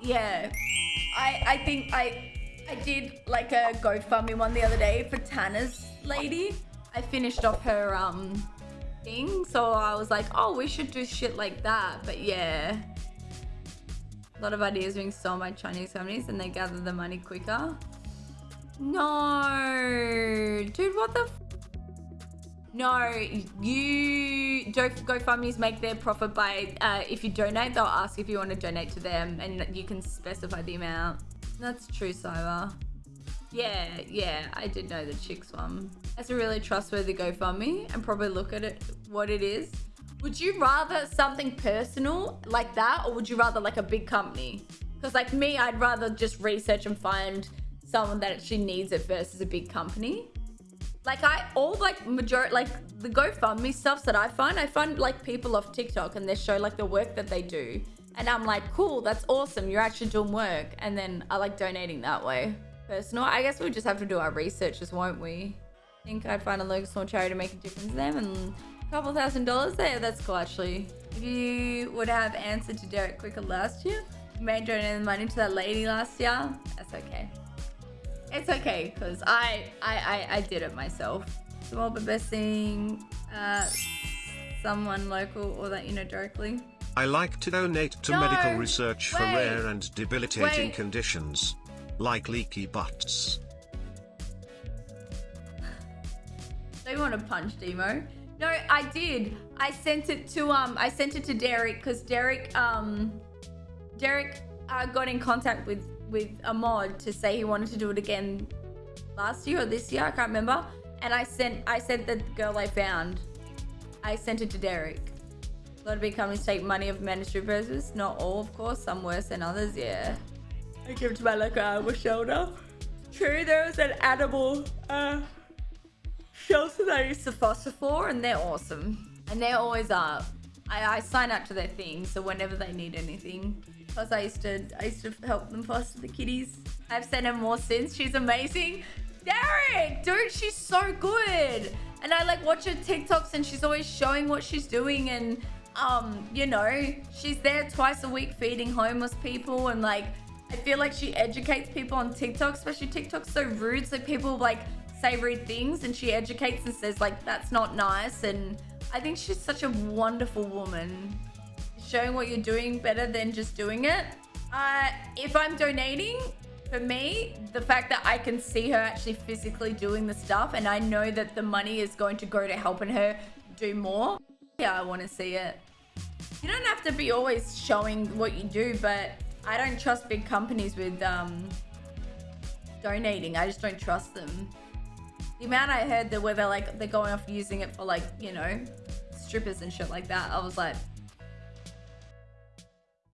yeah. I I think I I did like a GoFundMe one the other day for Tana's lady. I finished off her um thing, so I was like, oh, we should do shit like that. But yeah, a lot of ideas being sold by Chinese companies, and they gather the money quicker. No, dude, what the? No, you don't GoFundMe's make their profit by uh, if you donate, they'll ask if you want to donate to them, and you can specify the amount. That's true, Cyber. Yeah, yeah, I did know the chicks one. That's a really trustworthy GoFundMe, and probably look at it what it is. Would you rather something personal like that, or would you rather like a big company? Because like me, I'd rather just research and find someone that actually needs it versus a big company. Like I all like majority like the GoFundMe stuffs that I find, I find like people off TikTok and they show like the work that they do. And I'm like, cool, that's awesome. You're actually doing work. And then I like donating that way. Personal, I guess we just have to do our researches, won't we? I think I'd find a local small charity to make a difference to them and a couple thousand dollars there. That's cool actually. If you would have answered to Derek quicker last year, you may donate money to that lady last year. That's okay. It's okay, because I, I, I, I, did it myself. But best uh, someone local or that you know directly. I like to donate to no, medical research for wait, rare and debilitating wait. conditions, like leaky butts. They want to punch Demo. No, I did. I sent it to um, I sent it to Derek because Derek um, Derek uh, got in contact with with a mod to say he wanted to do it again last year or this year, I can't remember. And I sent, I sent the girl I found. I sent it to Derek. A lot of big companies take money of mandatory purposes. Not all, of course. Some worse than others, yeah. I give to my local animal shelter. True, there was an animal uh, shelter that I used to foster for, and they're awesome. And they're always up. I, I sign up to their thing, so whenever they need anything, because I used to I used to help them foster the kitties. I've sent her more since. She's amazing. Derek, dude, she's so good. And I like watch her TikToks and she's always showing what she's doing and um, you know, she's there twice a week feeding homeless people and like I feel like she educates people on TikTok, especially TikTok's so rude. So people like say rude things and she educates and says like that's not nice and I think she's such a wonderful woman showing what you're doing better than just doing it. Uh, if I'm donating, for me, the fact that I can see her actually physically doing the stuff and I know that the money is going to go to helping her do more, yeah, I want to see it. You don't have to be always showing what you do, but I don't trust big companies with um, donating. I just don't trust them. The amount I heard that where they're like, they're going off using it for like, you know, strippers and shit like that, I was like,